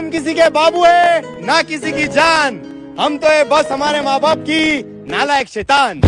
हम किसी के बाबू है, ना किसी की जान। हम तो है बस हमारे माँ बाप की नालायक शैतान।